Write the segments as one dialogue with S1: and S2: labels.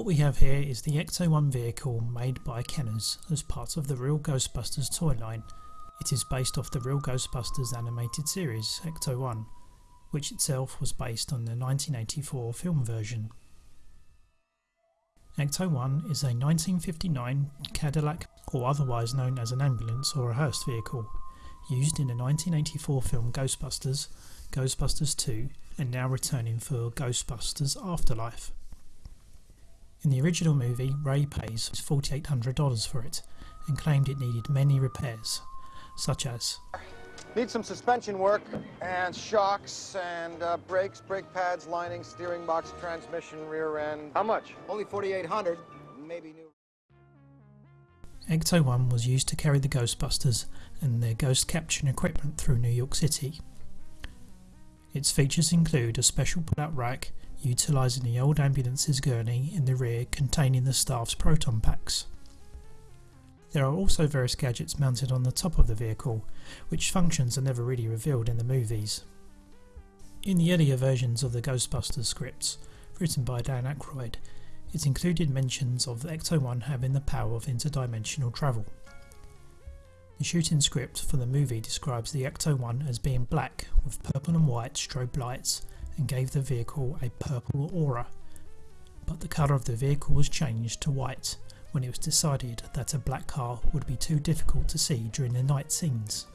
S1: What we have here is the Ecto-1 vehicle made by Kenner's as part of the Real Ghostbusters toy line. It is based off the Real Ghostbusters animated series, Ecto-1, which itself was based on the 1984 film version. Ecto-1 is a 1959 Cadillac or otherwise known as an ambulance or a hearse vehicle, used in the 1984 film Ghostbusters, Ghostbusters 2 and now returning for Ghostbusters Afterlife. In the original movie, Ray pays $4,800 for it and claimed it needed many repairs, such as
S2: Need some suspension work and shocks and uh, brakes, brake pads, lining, steering box, transmission, rear end. How much? Only 4,800. Maybe new.
S1: Ecto 1 was used to carry the Ghostbusters and their ghost capturing equipment through New York City. Its features include a special pull-out rack utilising the old ambulance's gurney in the rear containing the staff's proton packs. There are also various gadgets mounted on the top of the vehicle, which functions are never really revealed in the movies. In the earlier versions of the Ghostbusters scripts, written by Dan Aykroyd, it included mentions of the Ecto-1 having the power of interdimensional travel. The shooting script for the movie describes the Ecto-1 as being black with purple and white strobe lights and gave the vehicle a purple aura, but the colour of the vehicle was changed to white when it was decided that a black car would be too difficult to see during the night scenes.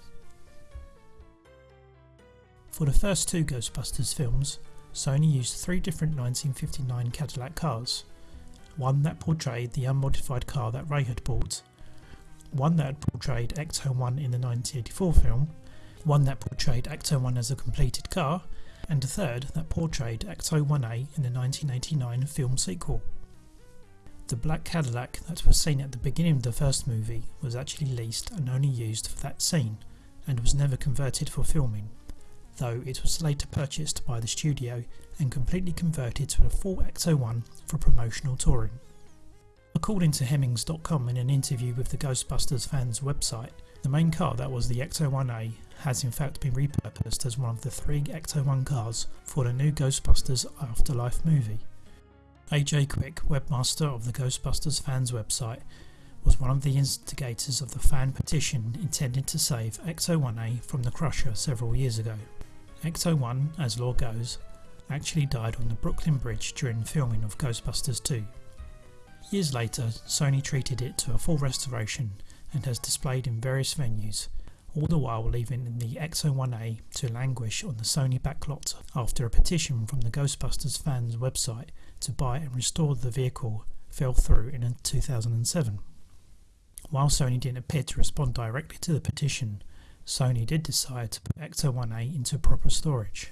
S1: For the first two Ghostbusters films, Sony used three different 1959 Cadillac cars. One that portrayed the unmodified car that Ray had bought, one that portrayed Ecto-1 in the 1984 film, one that portrayed Ecto-1 as a completed car, and a third that portrayed Ecto-1A in the 1989 film sequel. The black Cadillac that was seen at the beginning of the first movie was actually leased and only used for that scene, and was never converted for filming, though it was later purchased by the studio and completely converted to a full Ecto-1 for promotional touring. According to Hemmings.com in an interview with the Ghostbusters fans website, the main car that was the Ecto-1A has in fact been repurposed as one of the three Ecto-1 cars for the new Ghostbusters Afterlife movie. AJ Quick, webmaster of the Ghostbusters fans website, was one of the instigators of the fan petition intended to save Ecto-1A from the Crusher several years ago. Ecto-1, as lore goes, actually died on the Brooklyn Bridge during filming of Ghostbusters 2. Years later, Sony treated it to a full restoration and has displayed in various venues, all the while leaving the Ecto-1A to languish on the Sony backlot after a petition from the Ghostbusters fans website to buy and restore the vehicle fell through in 2007. While Sony didn't appear to respond directly to the petition, Sony did decide to put Ecto-1A into proper storage.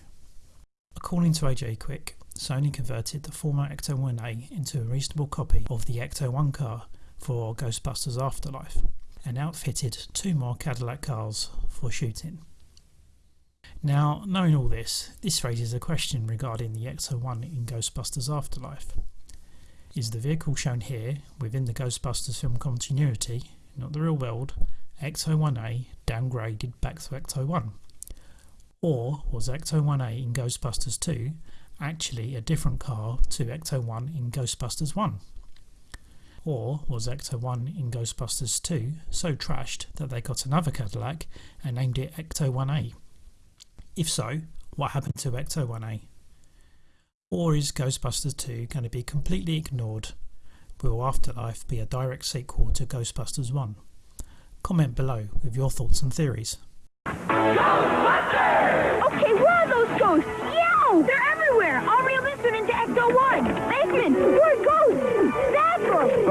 S1: According to AJ Quick, Sony converted the former Ecto-1A into a reasonable copy of the Ecto-1 car for Ghostbusters Afterlife, and outfitted two more Cadillac cars for shooting. Now, knowing all this, this raises a question regarding the Ecto-1 in Ghostbusters Afterlife. Is the vehicle shown here, within the Ghostbusters film continuity, not the real world, Ecto-1A downgraded back to Ecto-1? Or was Ecto-1A in Ghostbusters 2 actually a different car to Ecto-1 in Ghostbusters 1? Or was Ecto-1 in Ghostbusters 2 so trashed that they got another Cadillac and named it Ecto-1A? If so, what happened to Ecto-1A? Or is Ghostbusters 2 going to be completely ignored? Will Afterlife be a direct sequel to Ghostbusters 1? Comment below with your thoughts and theories.
S3: Ghostbusters! Okay, where are those ghosts? Yo! They're everywhere! I'll reel this one into Ecto-1! Bateman, we're ghosts! That's them!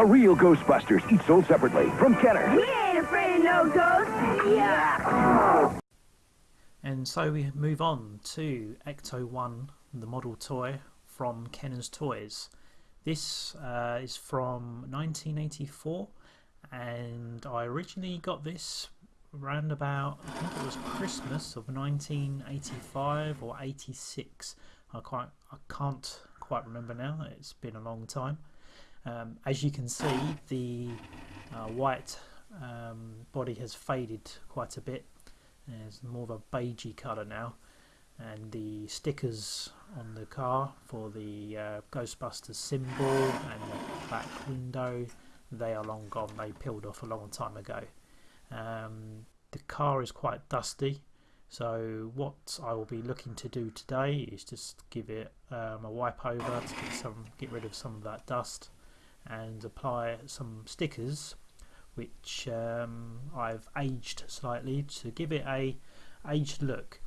S4: The real Ghostbusters, each sold separately from Kenner.
S3: We ain't afraid of no ghosts! Yeah!
S1: And so we move on to Ecto 1, the model toy from Kenner's Toys. This uh, is from 1984, and I originally got this around about, I think it was Christmas of 1985 or 86. I, quite, I can't quite remember now, it's been a long time. Um, as you can see, the uh, white um, body has faded quite a bit. It's more of a beigey colour now. And the stickers on the car for the uh, Ghostbusters symbol and the back window they are long gone. They peeled off a long time ago. Um, the car is quite dusty. So what I will be looking to do today is just give it um, a wipe over to get some get rid of some of that dust and apply some stickers which um, I've aged slightly to give it a aged look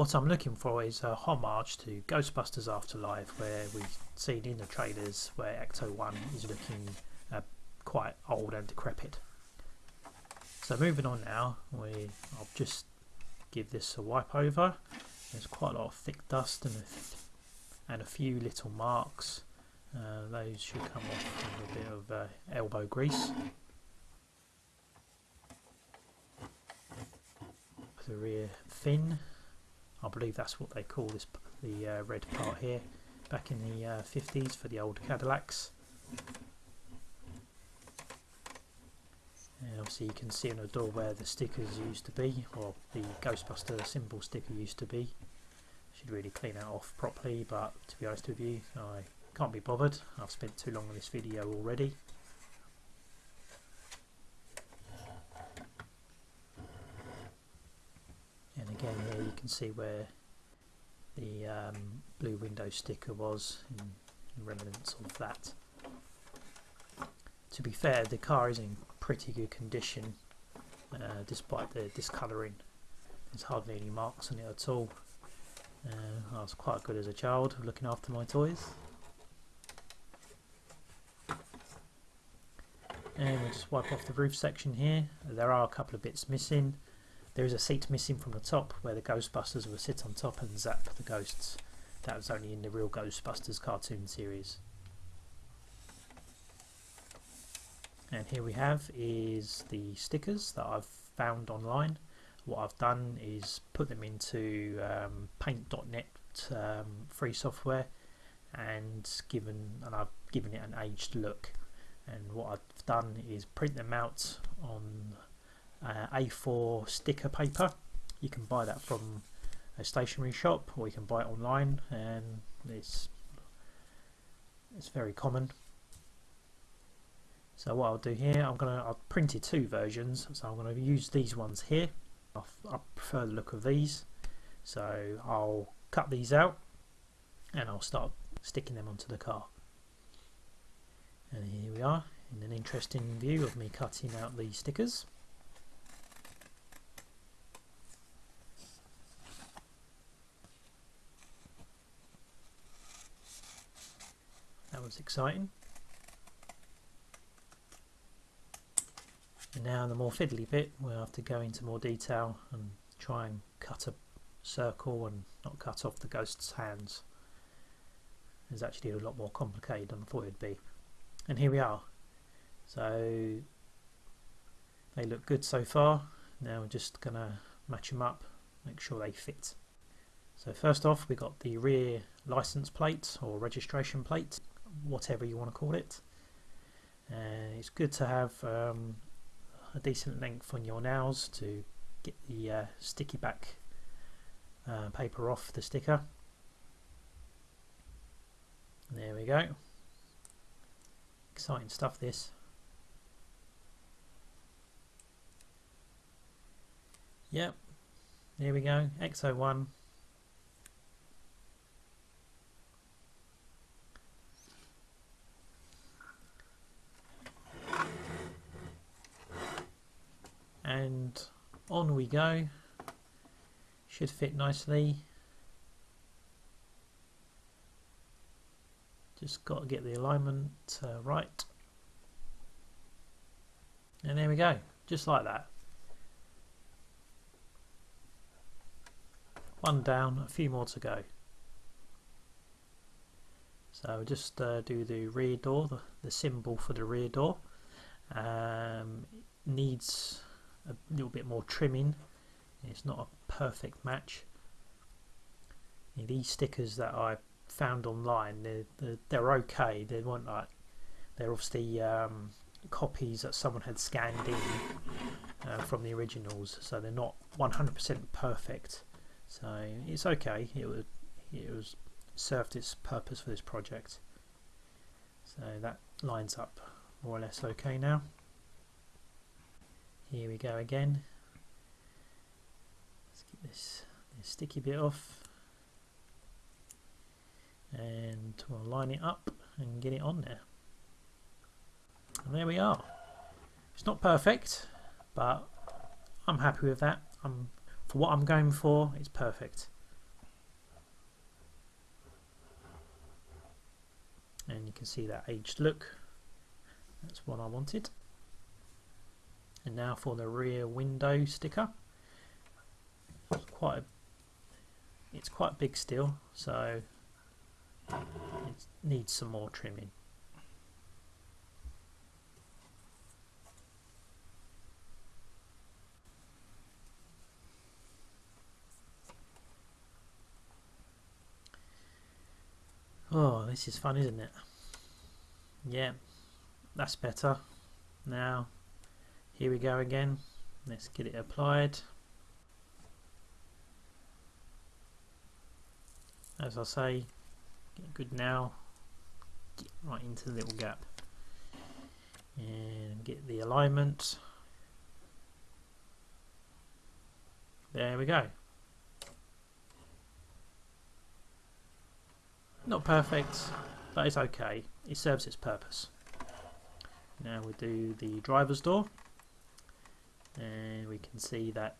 S1: what I'm looking for is a homage to Ghostbusters Afterlife, where we've seen in the trailers where Ecto 1 is looking uh, quite old and decrepit. So moving on now, we I'll just give this a wipe over. There's quite a lot of thick dust and a, and a few little marks. Uh, those should come off with a bit of uh, elbow grease. The rear fin. I believe that's what they call this the uh, red part here. Back in the uh, 50s for the old Cadillacs. And obviously you can see on the door where the stickers used to be or the Ghostbuster symbol sticker used to be. Should really clean that off properly but to be honest with you I can't be bothered I've spent too long on this video already And again here you can see where the um, blue window sticker was in, remnants of that. To be fair the car is in pretty good condition uh, despite the discolouring. There's hardly any marks on it at all. Uh, I was quite good as a child looking after my toys. And we'll just wipe off the roof section here. There are a couple of bits missing. There is a seat missing from the top where the Ghostbusters will sit on top and zap the ghosts. That was only in the real Ghostbusters cartoon series. And here we have is the stickers that I've found online. What I've done is put them into um, paint.net um, free software and given and I've given it an aged look and what I've done is print them out on uh, A4 sticker paper. You can buy that from a stationery shop or you can buy it online and it's it's very common. So what I'll do here, I'm gonna I've printed two versions, so I'm gonna use these ones here. I, I prefer the look of these, so I'll cut these out and I'll start sticking them onto the car. We are in an interesting view of me cutting out the stickers. That was exciting. And now the more fiddly bit, we'll have to go into more detail and try and cut a circle and not cut off the ghost's hands. It's actually a lot more complicated than I thought it'd be. And here we are. So they look good so far. Now we're just going to match them up, make sure they fit. So first off we got the rear license plate or registration plate whatever you want to call it. And it's good to have um, a decent length on your nails to get the uh, sticky back uh, paper off the sticker. There we go. Exciting stuff this. Yep, there we go, Ecto-1 and on we go. Should fit nicely just got to get the alignment uh, right. And there we go just like that. One down a few more to go. So just uh, do the rear door the, the symbol for the rear door. Um, needs a little bit more trimming. It's not a perfect match. These stickers that I found online they're, they're, they're okay. They weren't like they're obviously um, copies that someone had scanned in uh, from the originals. So they're not 100% perfect. So it's okay. It was it was served its purpose for this project. So that lines up more or less okay now. Here we go again. Let's get this, this sticky bit off and we'll line it up and get it on there. And there we are. It's not perfect but I'm happy with that. I'm for what I'm going for it's perfect. And you can see that aged look. That's what I wanted. And now for the rear window sticker. It's quite a, it's quite big still so it needs some more trimming Oh, this is fun, isn't it? Yeah, that's better. Now, here we go again. Let's get it applied. As I say, good now. Get right into the little gap. And get the alignment. There we go. Not perfect, but it's okay. It serves its purpose. Now we do the driver's door and we can see that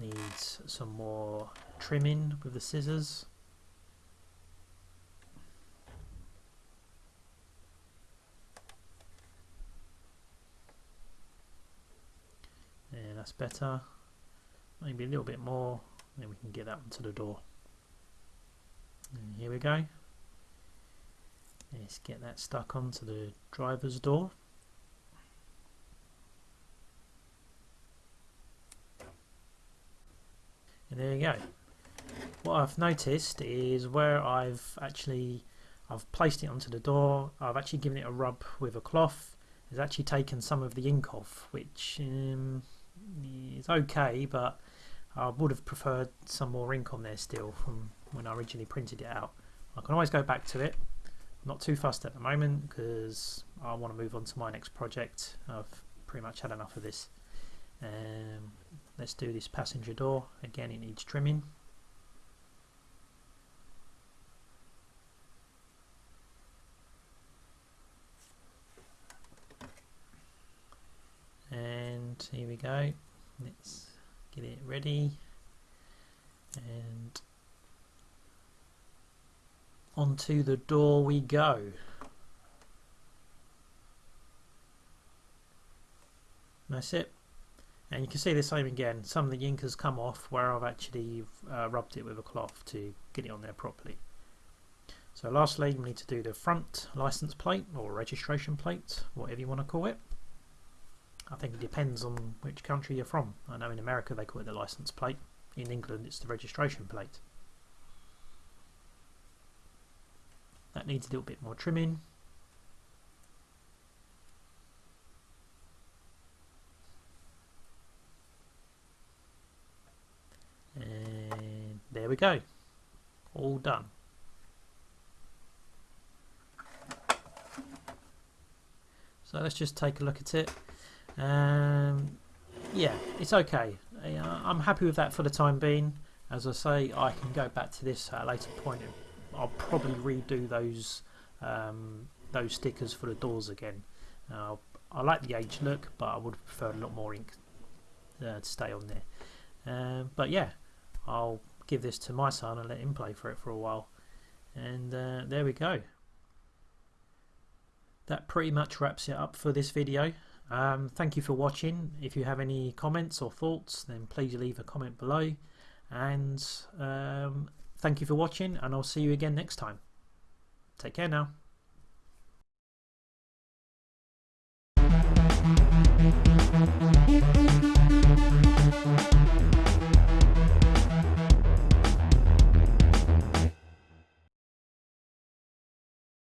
S1: needs some more trimming with the scissors. And that's better. Maybe a little bit more, then we can get that onto the door. And here we go. Let's get that stuck onto the driver's door. And there you go. What I've noticed is where I've actually I've placed it onto the door, I've actually given it a rub with a cloth. It's actually taken some of the ink off, which um, is okay, but I would have preferred some more ink on there still from when I originally printed it out. I can always go back to it not too fast at the moment because I want to move on to my next project. I've pretty much had enough of this. Um, let's do this passenger door. Again, it needs trimming. And here we go. Let's get it ready. And onto the door we go. That's it. And you can see the same again. Some of the ink has come off where I've actually uh, rubbed it with a cloth to get it on there properly. So lastly, we need to do the front license plate or registration plate, whatever you want to call it. I think it depends on which country you're from. I know in America they call it the license plate. In England it's the registration plate. That needs a little bit more trimming. And there we go. All done. So let's just take a look at it. Um, yeah, it's okay. I'm happy with that for the time being. As I say, I can go back to this at a later point I'll probably redo those um, those stickers for the doors again. Uh, I like the age look, but I would prefer a lot more ink uh, to stay on there. Um, but yeah, I'll give this to my son and let him play for it for a while. And uh, there we go. That pretty much wraps it up for this video. Um, thank you for watching. If you have any comments or thoughts, then please leave a comment below. And um, Thank you for watching and I'll see you again next time. Take care now.